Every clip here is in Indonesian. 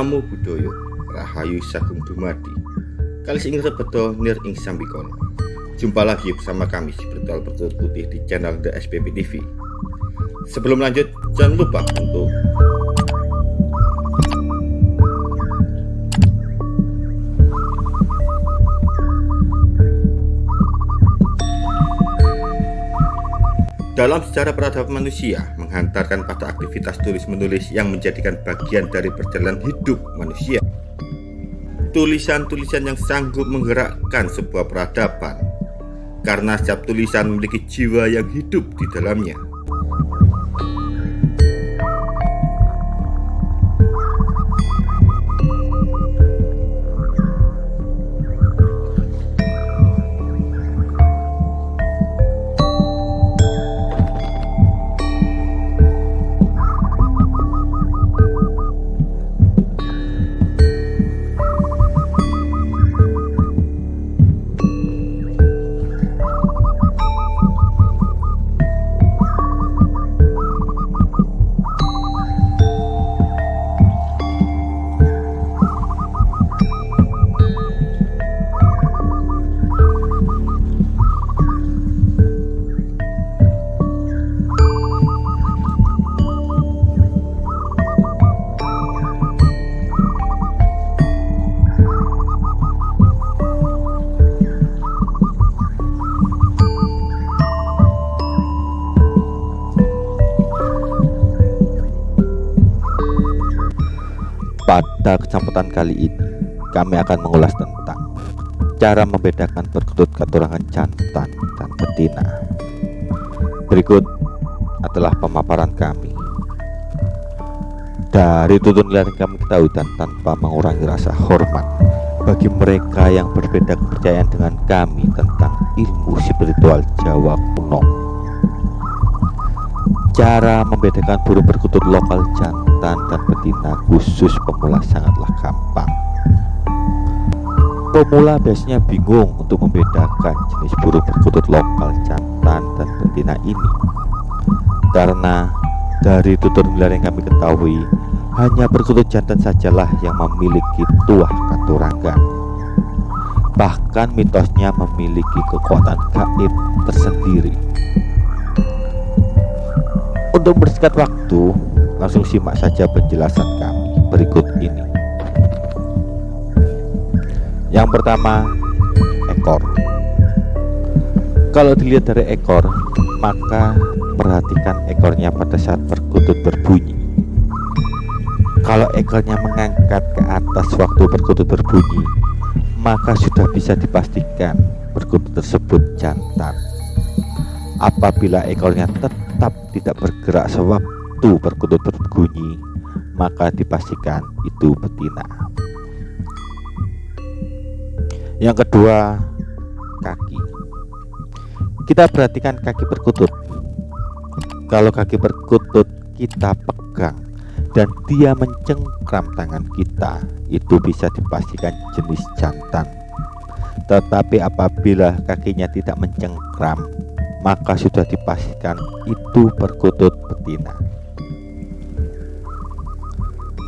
Namo Buddhaya Rahayu Sagung Dumadi. Kali ing rebeto nir ing sambikono Jumpa lagi bersama kami si Bertual Putih di channel The SPP TV Sebelum lanjut jangan lupa untuk Dalam sejarah peradaban manusia, menghantarkan pada aktivitas tulis-menulis yang menjadikan bagian dari perjalanan hidup manusia. Tulisan-tulisan yang sanggup menggerakkan sebuah peradaban, karena setiap tulisan memiliki jiwa yang hidup di dalamnya. Pada kesempatan kali ini, kami akan mengulas tentang cara membedakan perkutut katurangan jantan dan betina. Berikut adalah pemaparan kami. Dari tutun yang kami ketahui dan tanpa mengurangi rasa hormat bagi mereka yang berbeda kepercayaan dengan kami tentang ilmu spiritual Jawa kuno. Cara membedakan burung perkutut lokal jantan dan betina khusus pemula sangatlah gampang. Pemula biasanya bingung untuk membedakan jenis burung perkutut lokal jantan dan betina ini. Karena dari tutorial yang kami ketahui, hanya perkutut jantan sajalah yang memiliki tuah katurangan. Bahkan mitosnya memiliki kekuatan gaib tersendiri. Untuk bersingkat waktu, langsung simak saja penjelasan kami berikut ini. Yang pertama, ekor. Kalau dilihat dari ekor, maka perhatikan ekornya pada saat perkutut berbunyi. Kalau ekornya mengangkat ke atas waktu perkutut berbunyi, maka sudah bisa dipastikan perkutut tersebut jantan. Apabila ekornya tetap tidak bergerak sewaktu perkutut berbunyi, maka dipastikan itu betina. Yang kedua, kaki. Kita perhatikan kaki perkutut. Kalau kaki perkutut kita pegang dan dia mencengkram tangan kita, itu bisa dipastikan jenis jantan. Tetapi apabila kakinya tidak mencengkram, maka sudah dipastikan itu perkutut betina.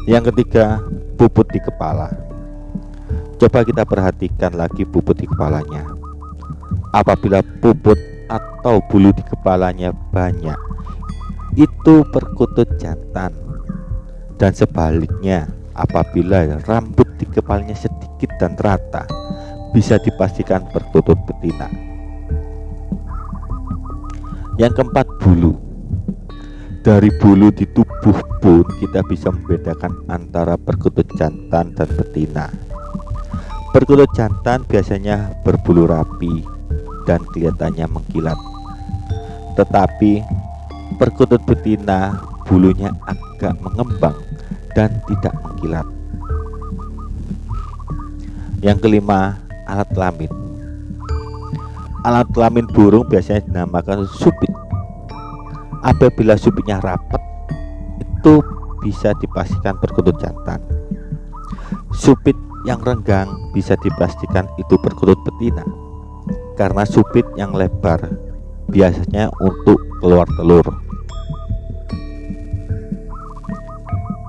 Yang ketiga, puput di kepala. Coba kita perhatikan lagi puput di kepalanya. Apabila puput atau bulu di kepalanya banyak, itu perkutut jantan. Dan sebaliknya, apabila rambut di kepalanya sedikit dan rata, bisa dipastikan perkutut betina. Yang keempat bulu Dari bulu di tubuh pun kita bisa membedakan antara perkutut jantan dan betina. Perkutut jantan biasanya berbulu rapi dan kelihatannya mengkilat. Tetapi perkutut betina bulunya agak mengembang dan tidak mengkilat. Yang kelima alat kelamin. Alat kelamin burung biasanya dinamakan supit. Apabila supitnya rapat, itu bisa dipastikan perkutut jantan. Supit yang renggang bisa dipastikan itu perkutut betina. Karena supit yang lebar biasanya untuk keluar telur.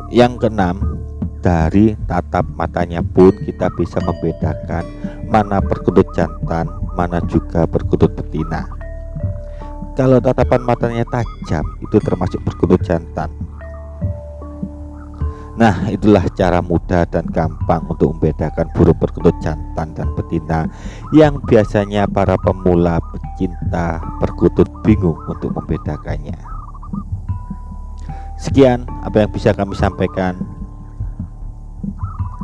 Yang keenam, dari tatap matanya pun kita bisa membedakan mana perkutut jantan, mana juga perkutut betina. Kalau tatapan matanya tajam, itu termasuk perkutut jantan. Nah, itulah cara mudah dan gampang untuk membedakan burung perkutut jantan dan betina yang biasanya para pemula pecinta perkutut bingung untuk membedakannya. Sekian apa yang bisa kami sampaikan.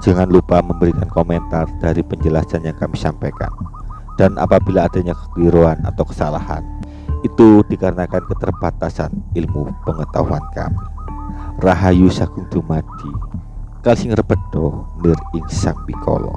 Jangan lupa memberikan komentar dari penjelasan yang kami sampaikan. Dan apabila adanya kekeliruan atau kesalahan, itu dikarenakan keterbatasan ilmu pengetahuan kami. Rahayu Sagung Dumadi, Kalsing Rebedo, Nir Ing Sang Bikolo.